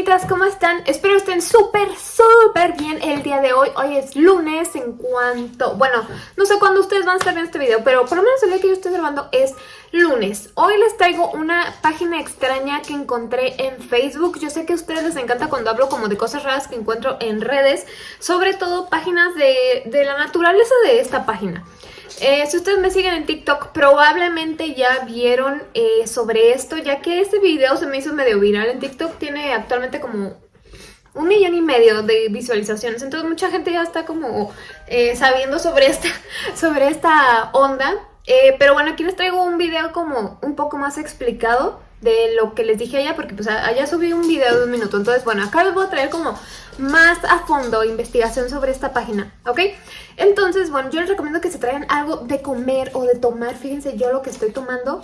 bonitas, ¿cómo están? Espero estén súper, súper bien el día de hoy. Hoy es lunes en cuanto... Bueno, no sé cuándo ustedes van a estar viendo este video, pero por lo menos el día que yo estoy grabando es lunes. Hoy les traigo una página extraña que encontré en Facebook. Yo sé que a ustedes les encanta cuando hablo como de cosas raras que encuentro en redes, sobre todo páginas de, de la naturaleza de esta página. Eh, si ustedes me siguen en TikTok, probablemente ya vieron eh, sobre esto, ya que este video se me hizo medio viral en TikTok. Tiene actualmente como un millón y medio de visualizaciones. Entonces mucha gente ya está como eh, sabiendo sobre esta, sobre esta onda. Pero bueno, aquí les traigo un video como un poco más explicado de lo que les dije allá, porque pues allá subí un video de un minuto. Entonces, bueno, acá les voy a traer como más a fondo investigación sobre esta página, ¿ok? Entonces, bueno, yo les recomiendo que se traigan algo de comer o de tomar. Fíjense yo lo que estoy tomando.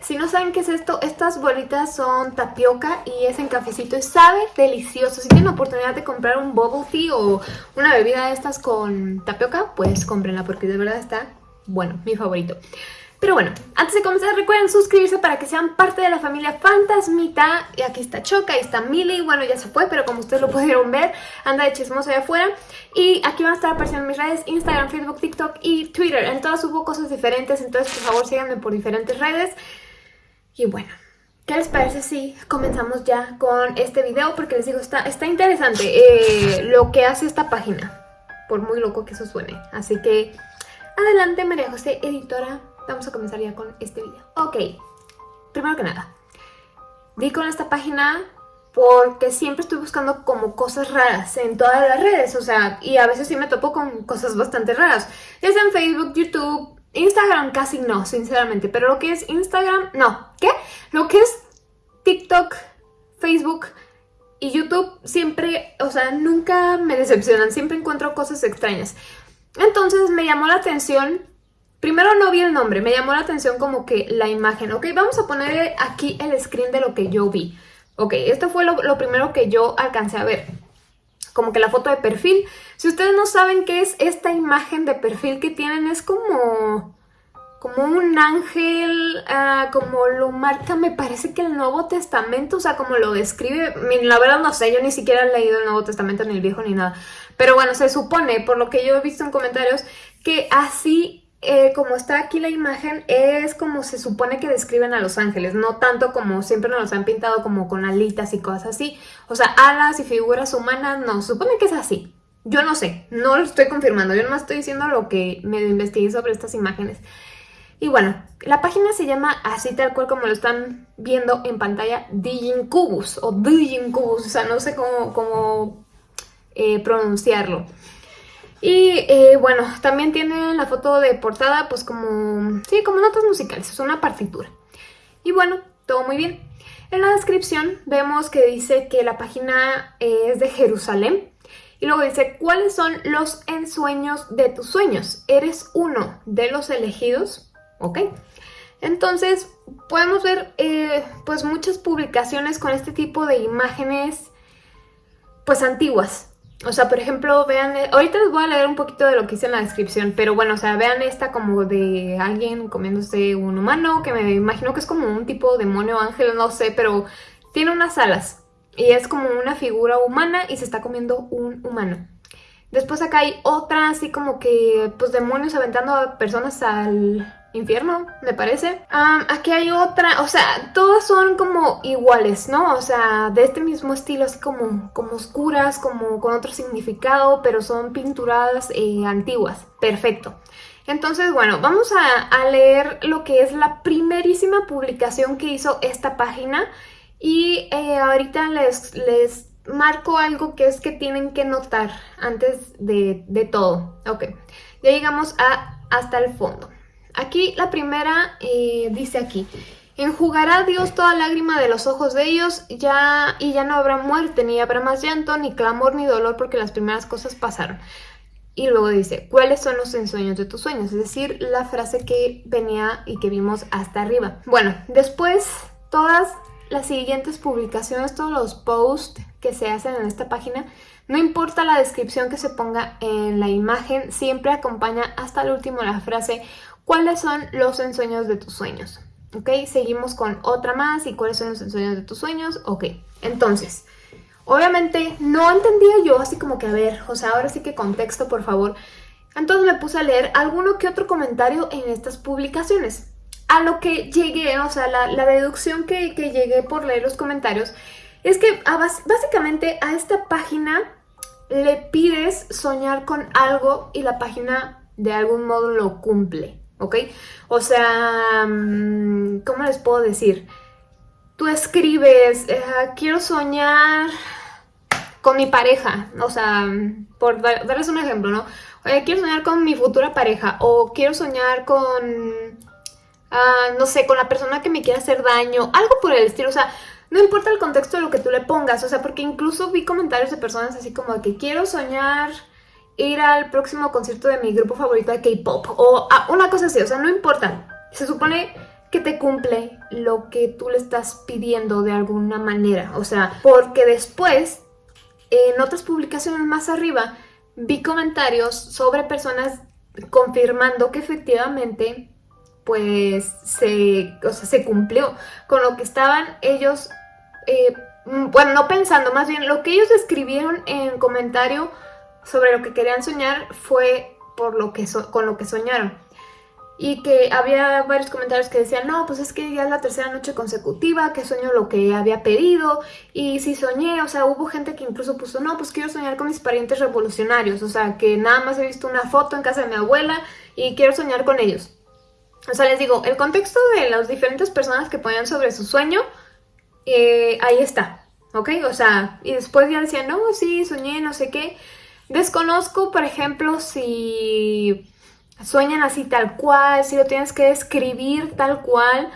Si no saben qué es esto, estas bolitas son tapioca y es en cafecito y sabe delicioso. Si tienen la oportunidad de comprar un bubble tea o una bebida de estas con tapioca, pues cómprenla porque de verdad está bueno, mi favorito. Pero bueno, antes de comenzar recuerden suscribirse para que sean parte de la familia Fantasmita. Y aquí está Choca, ahí está Millie, bueno ya se fue, pero como ustedes lo pudieron ver, anda de chismoso allá afuera. Y aquí van a estar apareciendo mis redes, Instagram, Facebook, TikTok y Twitter. En todas subo cosas diferentes, entonces por favor síganme por diferentes redes. Y bueno, ¿qué les parece si comenzamos ya con este video? Porque les digo, está, está interesante eh, lo que hace esta página, por muy loco que eso suene. Así que adelante María José, editora vamos a comenzar ya con este video. Ok, primero que nada, di con esta página porque siempre estoy buscando como cosas raras en todas las redes, o sea, y a veces sí me topo con cosas bastante raras, ya sea en Facebook, YouTube, Instagram casi no, sinceramente, pero lo que es Instagram, no, ¿qué? Lo que es TikTok, Facebook y YouTube siempre, o sea, nunca me decepcionan, siempre encuentro cosas extrañas. Entonces me llamó la atención Primero no vi el nombre, me llamó la atención como que la imagen. Ok, vamos a poner aquí el screen de lo que yo vi. Ok, esto fue lo, primero que yo alcancé a ver. Como que la foto de perfil. Si ustedes no saben qué es esta imagen de perfil que tienen, es como... Como un ángel, ah, como lo marca, me parece que el Nuevo Testamento, o sea, como lo describe, la verdad no sé, yo ni siquiera he leído el Nuevo Testamento, ni el Viejo, ni nada. Pero bueno, se supone, por lo que yo he visto en comentarios, que así eh, como está aquí la imagen, es como se supone que describen a los ángeles, no tanto como siempre nos los han pintado como con alitas y cosas así. O sea, alas y figuras humanas, no, se supone que es así. Yo no sé, no lo estoy confirmando, yo no estoy diciendo lo que me investigué sobre estas imágenes. Y bueno, la página se llama así tal cual como lo están viendo en pantalla, Digincubus o Digincubus, o sea, no sé cómo, eh, pronunciarlo. Y eh, bueno, también tiene la foto de portada pues como, sí, como notas musicales, es una partitura. Y bueno, todo muy bien. En la descripción vemos que dice que la página es de Jerusalén. Y luego dice, ¿cuáles son los ensueños de tus sueños? ¿Eres uno de los elegidos? ¿Ok? Entonces, podemos ver eh, pues muchas publicaciones con este tipo de imágenes pues antiguas, o sea, por ejemplo, vean, eh, ahorita les voy a leer un poquito de lo que hice en la descripción, pero bueno, o sea, vean esta como de alguien comiéndose un humano, que me imagino que es como un tipo demonio ángel, no sé, pero tiene unas alas y es como una figura humana y se está comiendo un humano. Después acá hay otra así como que, pues demonios aventando a personas al, infierno, me parece. aquí hay otra, o sea, todas son como iguales, ¿no? O sea, de este mismo estilo, así como, como oscuras, como con otro significado, pero son pinturadas eh, antiguas. Perfecto. Entonces, bueno, vamos a, leer lo que es la primerísima publicación que hizo esta página y eh, ahorita les, les marco algo que es que tienen que notar antes de, de todo. Ok, ya llegamos a hasta el fondo. Aquí la primera eh, dice aquí, enjugará Dios toda lágrima de los ojos de ellos ya, y ya no habrá muerte, ni habrá más llanto, ni clamor, ni dolor, porque las primeras cosas pasaron. Y luego dice, ¿cuáles son los ensueños de tus sueños? Es decir, la frase que venía y que vimos hasta arriba. Bueno, después todas las siguientes publicaciones, todos los posts que se hacen en esta página, no importa la descripción que se ponga en la imagen, siempre acompaña hasta el último la frase ¿Cuáles son los ensueños de tus sueños? ¿Ok? Seguimos con otra más. ¿Y cuáles son los ensueños de tus sueños? Ok, entonces, Obviamente no entendía yo así como que, a ver, o sea, ahora sí que contexto, por favor. Entonces me puse a leer alguno que otro comentario en estas publicaciones. A lo que llegué, o sea, la, deducción que, llegué por leer los comentarios, es que básicamente a esta página le pides soñar con algo y la página de algún modo lo cumple, ¿ok? O sea, mm, ¿cómo les puedo decir? Tú escribes, eh, quiero soñar con mi pareja, o sea, por darles un ejemplo, ¿no? quiero soñar con mi futura pareja o quiero soñar con, ah, no sé, con la persona que me quiera hacer daño, algo por el estilo, o sea, no importa el contexto de lo que tú le pongas, o sea, porque incluso vi comentarios de personas así como que quiero soñar ir al próximo concierto de mi grupo favorito de K-pop o ah, una cosa así, o sea, no importa. Se supone que te cumple lo que tú le estás pidiendo de alguna manera, o sea, porque después en otras publicaciones más arriba vi comentarios sobre personas confirmando que efectivamente pues se, se cumplió con lo que estaban ellos, eh, bueno, no pensando, más bien lo que ellos escribieron en comentario sobre lo que querían soñar fue por lo que con lo que soñaron y que había varios comentarios que decían, no, pues es que ya es la tercera noche consecutiva que sueño lo que había pedido y si soñé, o sea, hubo gente que incluso puso, no, pues quiero soñar con mis parientes revolucionarios, o sea, que nada más he visto una foto en casa de mi abuela y quiero soñar con ellos. O sea, les digo, el contexto de las diferentes personas que ponían sobre su sueño, eh, ahí está, ¿ok? O sea, y después ya decían, no, sí, soñé, no sé qué. Desconozco, por ejemplo, si sueñan así tal cual, si lo tienes que escribir tal cual.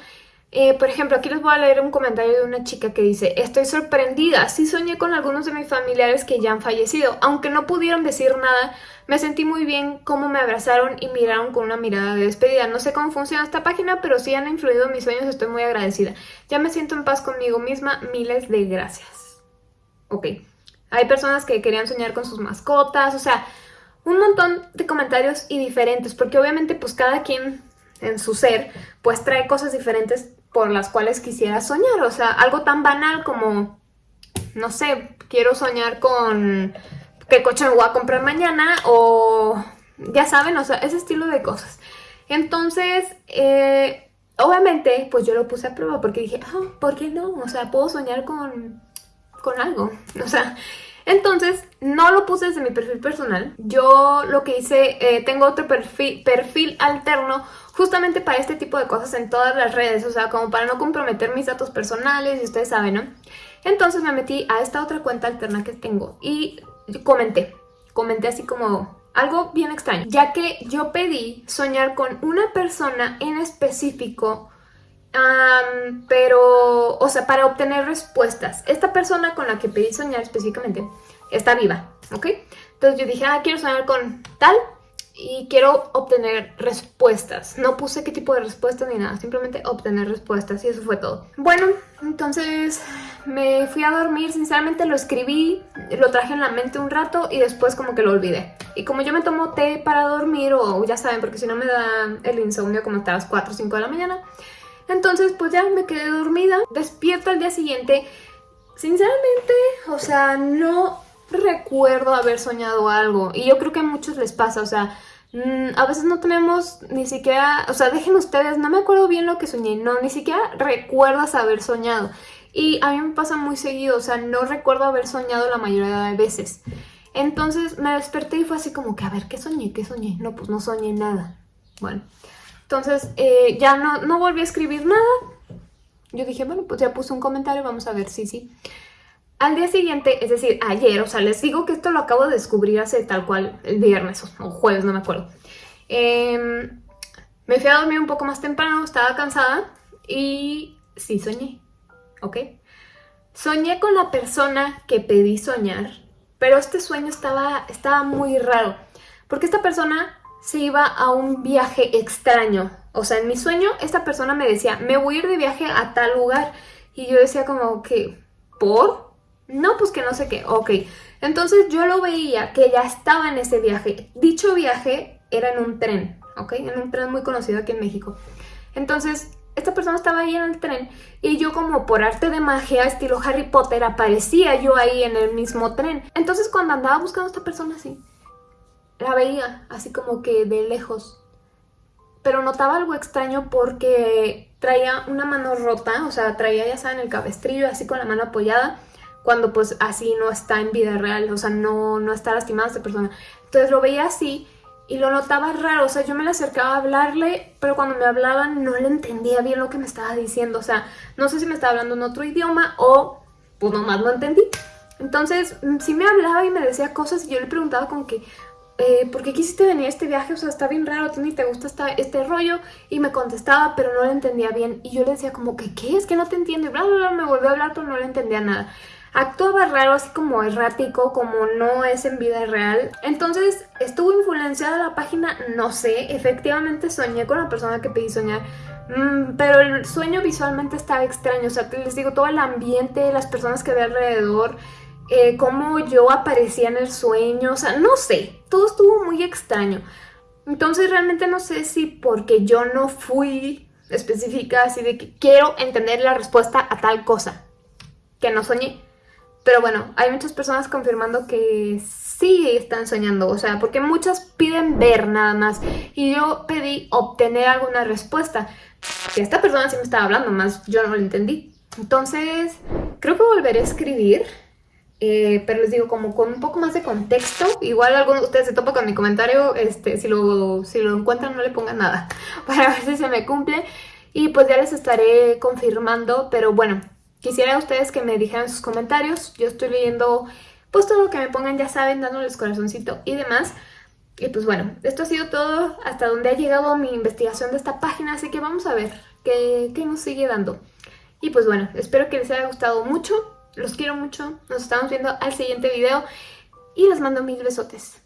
Eh, por ejemplo, aquí les voy a leer un comentario de una chica que dice Estoy sorprendida, sí soñé con algunos de mis familiares que ya han fallecido. Aunque no pudieron decir nada, me sentí muy bien cómo me abrazaron y miraron con una mirada de despedida. No sé cómo funciona esta página, pero si han influido mis sueños, estoy muy agradecida. Ya me siento en paz conmigo misma, miles de gracias Ok, hay personas que querían soñar con sus mascotas, o sea, un montón de comentarios y diferentes, porque obviamente pues cada quien en su ser pues trae cosas diferentes por las cuales quisiera soñar, o sea, algo tan banal como, no sé, quiero soñar con qué coche me voy a comprar mañana o ya saben, o sea, ese estilo de cosas. Entonces, eh, obviamente, pues yo lo puse a prueba porque dije, ah, ¿por qué no? O sea, puedo soñar con, con algo, o sea, entonces, no lo puse desde mi perfil personal. Yo lo que hice, eh, tengo otro perfil, perfil alterno justamente para este tipo de cosas en todas las redes, o sea, como para no comprometer mis datos personales, y ustedes saben, ¿no? Entonces me metí a esta otra cuenta alterna que tengo y comenté, comenté así como algo bien extraño, ya que yo pedí soñar con una persona en específico pero, o sea, para obtener respuestas. Esta persona con la que pedí soñar específicamente está viva, ¿ok? Entonces yo dije, ah, quiero soñar con tal y quiero obtener respuestas. No puse qué tipo de respuestas ni nada, simplemente obtener respuestas y eso fue todo. Bueno, entonces me fui a dormir, sinceramente lo escribí, lo traje en la mente un rato y después como que lo olvidé. Y como yo me tomo té para dormir o ya saben, porque si no me da el insomnio como hasta las 4 o 5 de la mañana, entonces pues ya me quedé dormida, despierto al día siguiente. Sinceramente, o sea, no recuerdo haber soñado algo. Y yo creo que a muchos les pasa, o sea, mm, a veces no tenemos ni siquiera, o sea, dejen ustedes, no me acuerdo bien lo que soñé, no, ni siquiera recuerdas haber soñado. Y a mí me pasa muy seguido, o sea, no recuerdo haber soñado la mayoría de veces. Entonces me desperté y fue así como que, a ver, ¿qué soñé? ¿Qué soñé? No, pues no soñé nada. Bueno, entonces eh, ya no, no volví a escribir nada. Yo dije, bueno, pues ya puse un comentario, vamos a ver, sí, sí. Al día siguiente, es decir, ayer, o sea, les digo que esto lo acabo de descubrir hace tal cual el viernes o, jueves, no me acuerdo. Em, me fui a dormir un poco más temprano, estaba cansada y sí soñé, ¿ok? Soñé con la persona que pedí soñar, pero este sueño estaba, estaba muy raro, porque esta persona se iba a un viaje extraño. O sea, en mi sueño esta persona me decía, me voy a ir de viaje a tal lugar. Y yo decía como que, ¿por? No, pues que no sé qué. Ok, entonces yo lo veía que ya estaba en ese viaje. Dicho viaje era en un tren, ¿ok? En un tren muy conocido aquí en México. Entonces esta persona estaba ahí en el tren y yo como por arte de magia, estilo Harry Potter, aparecía yo ahí en el mismo tren. Entonces cuando andaba buscando a esta persona así, la veía así como que de lejos. Pero notaba algo extraño porque traía una mano rota, o sea, traía ya saben el cabestrillo así con la mano apoyada, cuando pues así no está en vida real, o sea, no, no está lastimada esta persona. Entonces lo veía así y lo notaba raro, o sea, yo me le acercaba a hablarle, pero cuando me hablaban no le entendía bien lo que me estaba diciendo, o sea, no sé si me estaba hablando en otro idioma o pues nomás no entendí. Entonces, mm, sí me hablaba y me decía cosas y yo le preguntaba como que, eh, ¿por qué quisiste venir a este viaje? O sea, está bien raro, ¿a ni te gusta este rollo? Y me contestaba, pero no le entendía bien. Y yo le decía como que, ¿qué? Es que no te entiendo. Y bla, bla, bla, me volvió a hablar, pero no le entendía nada actuaba raro, así como errático, como no es en vida real. Entonces, ¿estuvo influenciada la página? No sé, efectivamente soñé con la persona que pedí soñar, mm, pero el sueño visualmente estaba extraño, o sea, les digo, todo el ambiente, las personas que ve alrededor, eh, cómo yo aparecía en el sueño, o sea, no sé, todo estuvo muy extraño. Entonces realmente no sé si porque yo no fui específica, así de que quiero entender la respuesta a tal cosa que no soñé. Pero bueno, hay muchas personas confirmando que sí están soñando, o sea, porque muchas piden ver nada más. Y yo pedí obtener alguna respuesta. Que esta persona sí me estaba hablando, más yo no lo entendí. Entonces, creo que volveré a escribir. Eh, pero les digo, como con un poco más de contexto. Igual alguno de ustedes se topa con mi comentario. Este, si, lo, si lo encuentran, no le pongan nada. Para ver si se me cumple. Y pues ya les estaré confirmando. Pero bueno, Quisiera a ustedes que me dijeran sus comentarios. Yo estoy leyendo pues todo lo que me pongan, ya saben, dándoles corazoncito y demás. Y pues bueno, esto ha sido todo hasta donde ha llegado mi investigación de esta página, así que vamos a ver qué, qué nos sigue dando. Y pues bueno, espero que les haya gustado mucho, los quiero mucho, nos estamos viendo al siguiente video y les mando mil besotes.